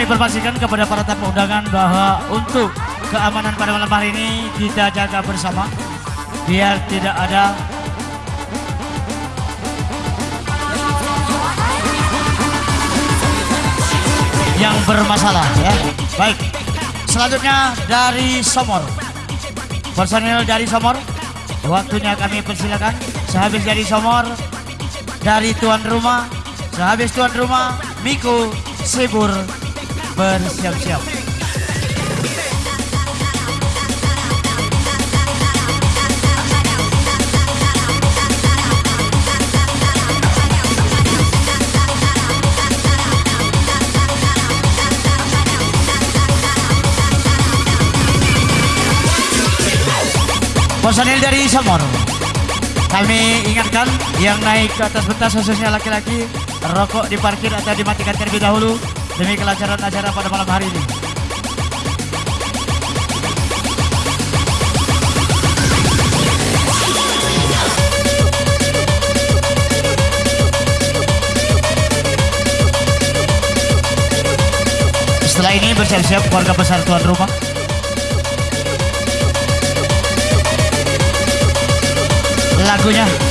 kami informasikan kepada para tamu undangan bahwa untuk keamanan pada malam hari ini kita jaga bersama biar tidak ada yang bermasalah ya. Baik. Selanjutnya dari Somor. Personil dari Somor, waktunya kami persilakan. Sehabis dari Somor, dari tuan rumah, sehabis tuan rumah, Miko Sibur bersiap-siap. Personil dari Samor kami ingatkan yang naik ke atas pentas khususnya laki-laki rokok diparkir atau dimatikan terlebih dahulu demi kelancaran acara pada malam hari ini. Setelah ini bersiap-siap keluarga besar tuan rumah. Lagunya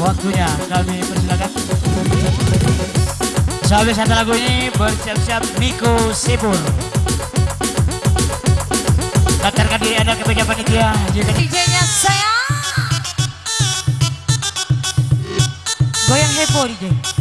waktunya. Kami persilakan. Sambil satu lagu ini bersiap-siap Miko Sipur. Katakan diri Anda ke panitia. DJ-nya saya. Goyang heboh DJ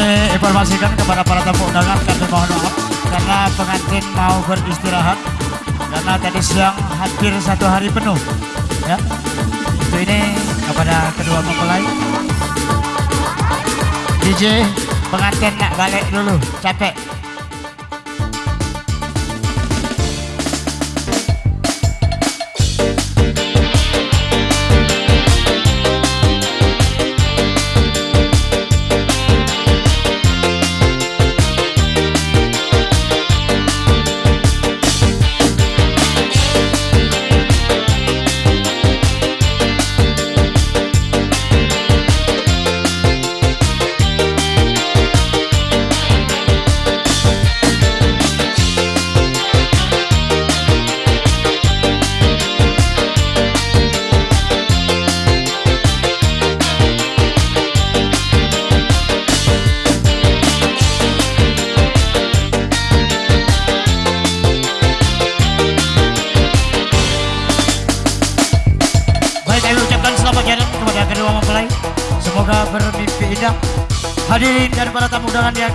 kami informasikan kepada para tamu undangan kami mohon maaf karena pengantin mau beristirahat karena tadi siang hampir satu hari penuh ya. Itu ini kepada kedua mempelai. DJ pengantin nak balik dulu capek.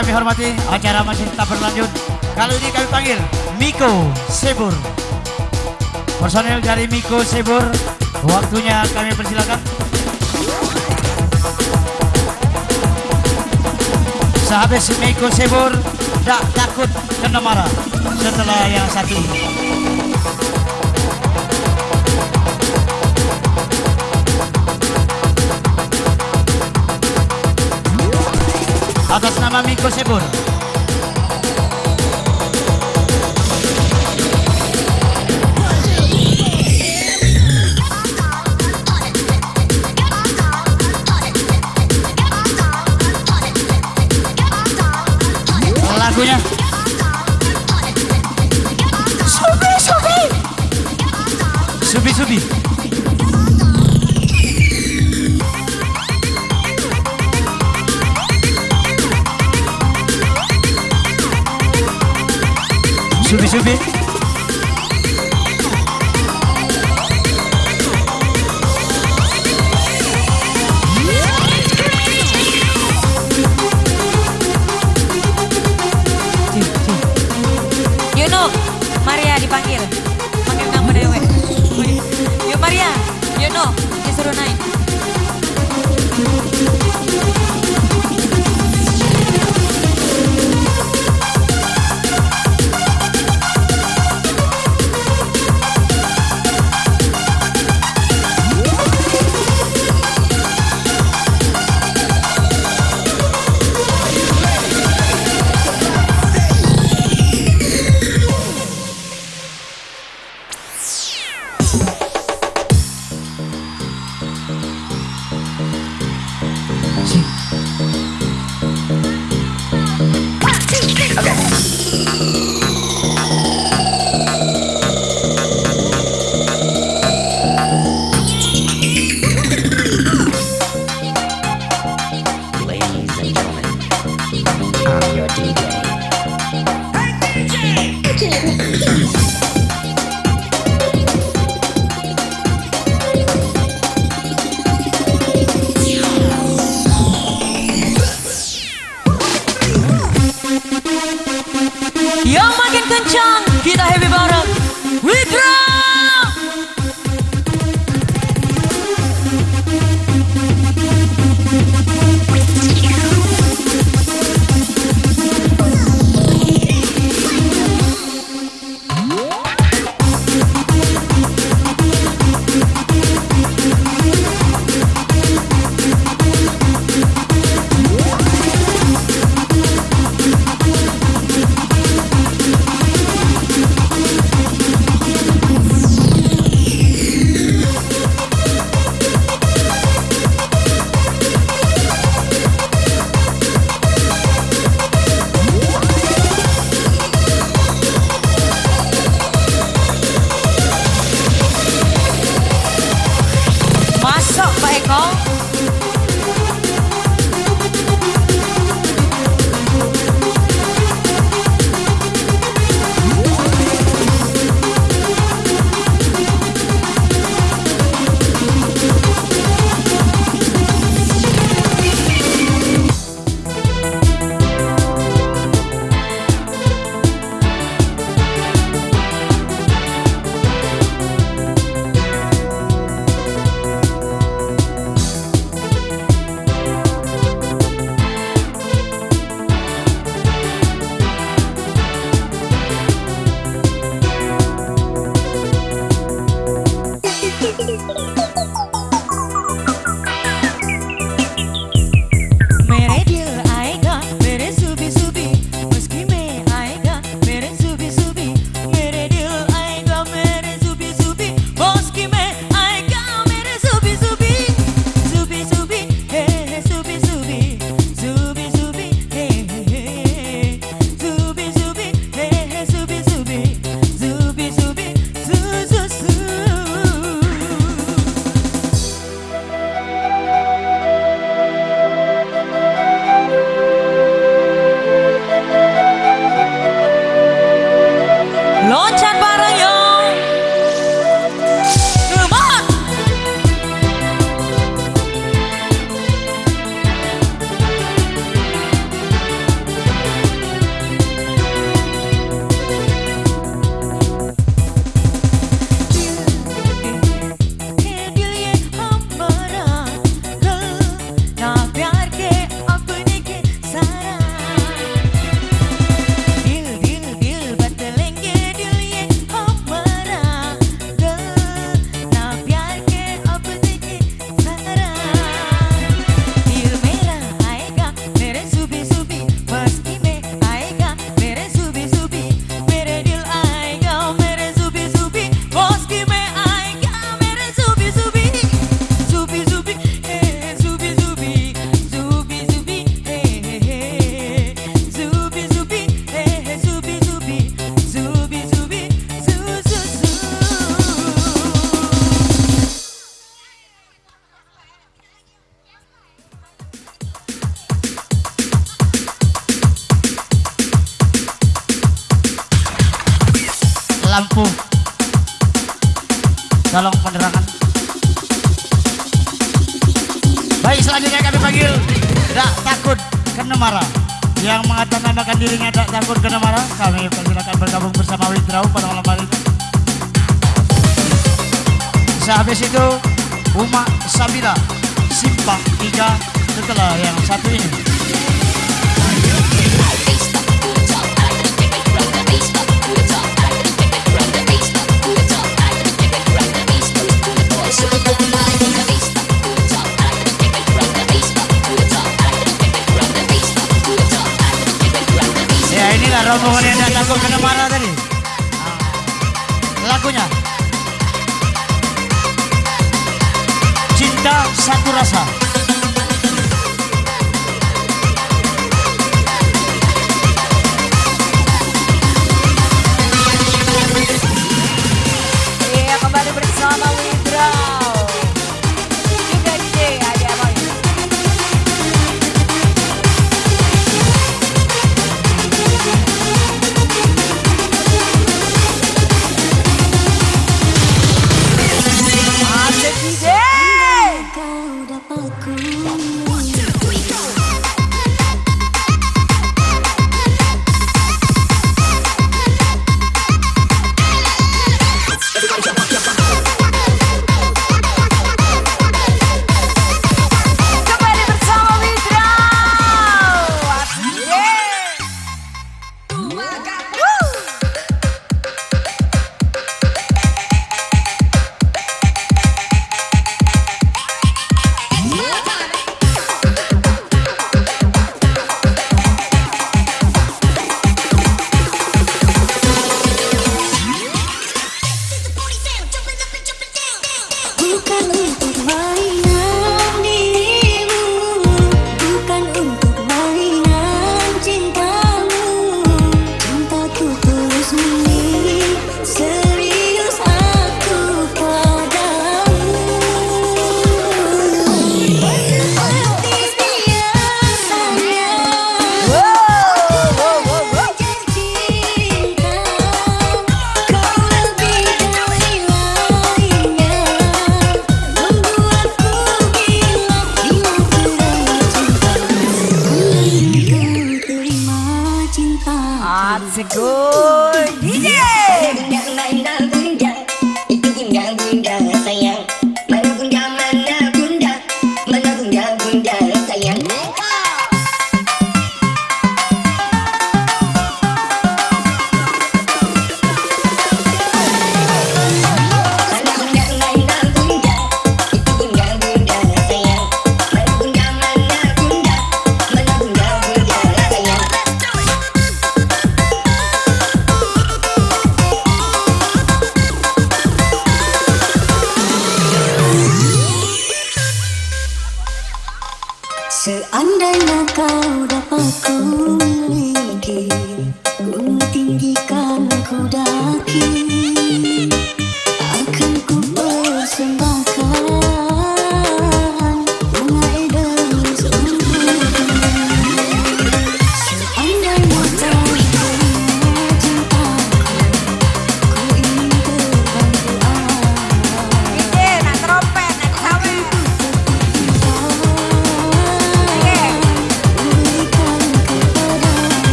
kami hormati, acara masih tetap berlanjut. Kali ini kami panggil Miko Sebur. Personel dari Miko Sebur, waktunya kami persilakan. Sehabis Miko Sebur, tak takut kena marah setelah yang satu ini. atas nama Miko Sebur. lagunya should be.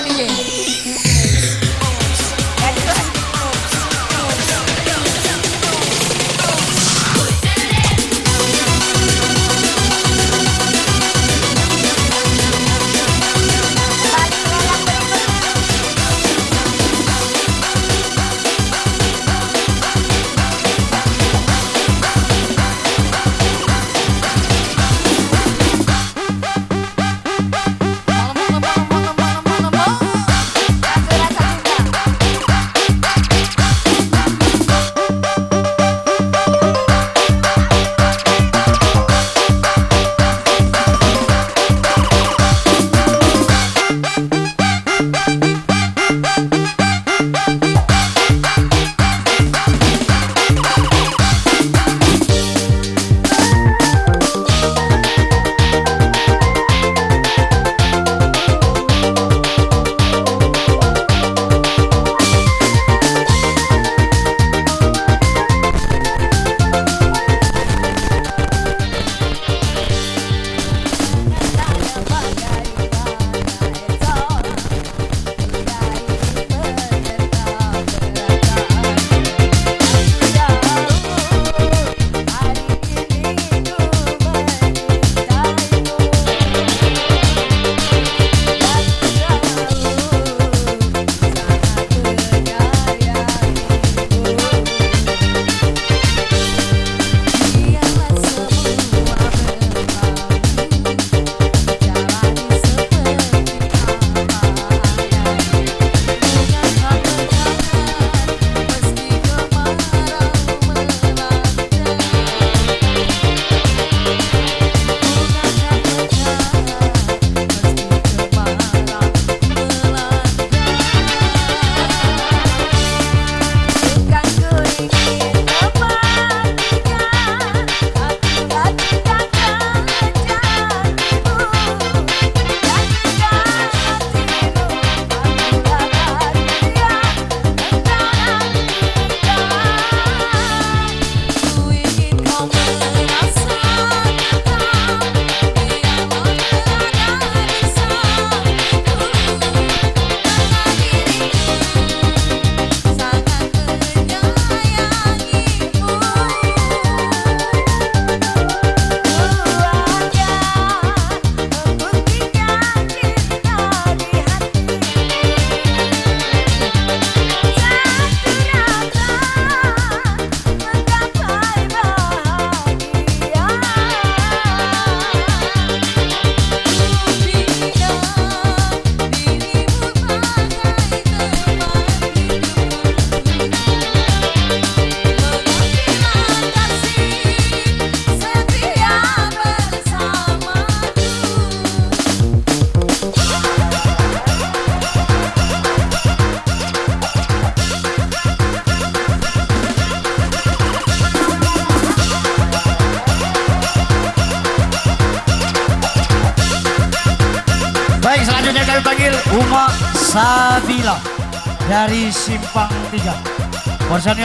Ninguém.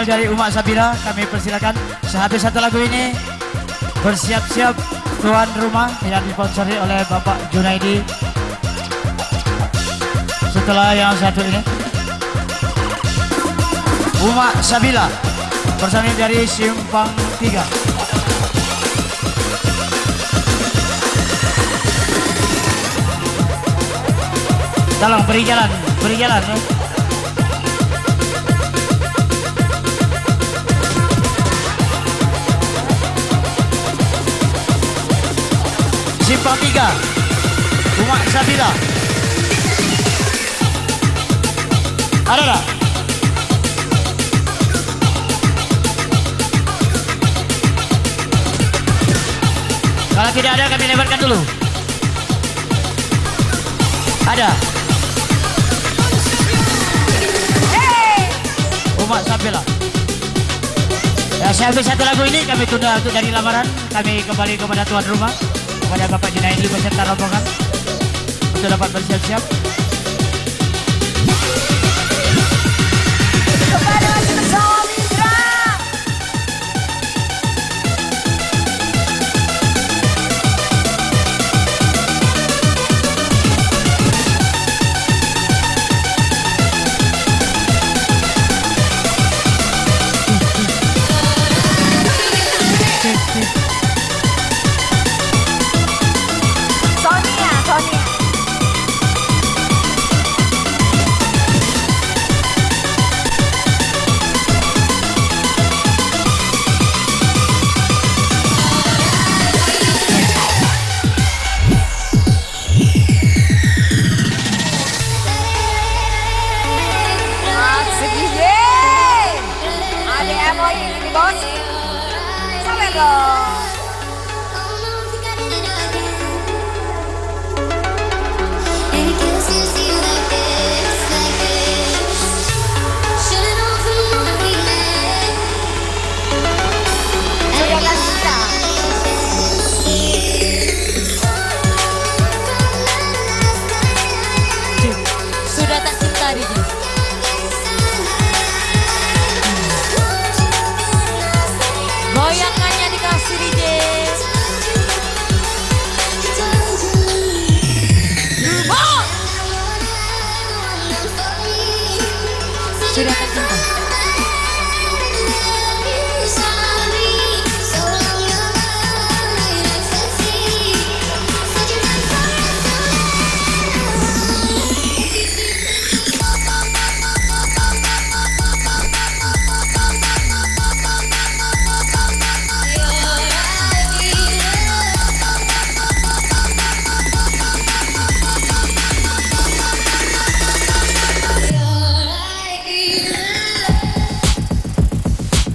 Dari Uma Sabila kami persilakan. Sehabis satu lagu ini bersiap-siap tuan rumah yang disponsori oleh Bapak Junaidi. Setelah yang satu ini. Uma Sabila personil dari Simpang 3 Tolong beri jalan, beri jalan ya. Simpang 3 Umat Sabila Ada tak? Kalau tidak ada kami lebarkan dulu. Ada. Umat Sabila Ya, sehabis satu lagu ini kami tunda untuk dari lamaran. Kami kembali kepada tuan rumah Kepada Bapak Junaidi beserta rombongan Untuk dapat bersiap-siap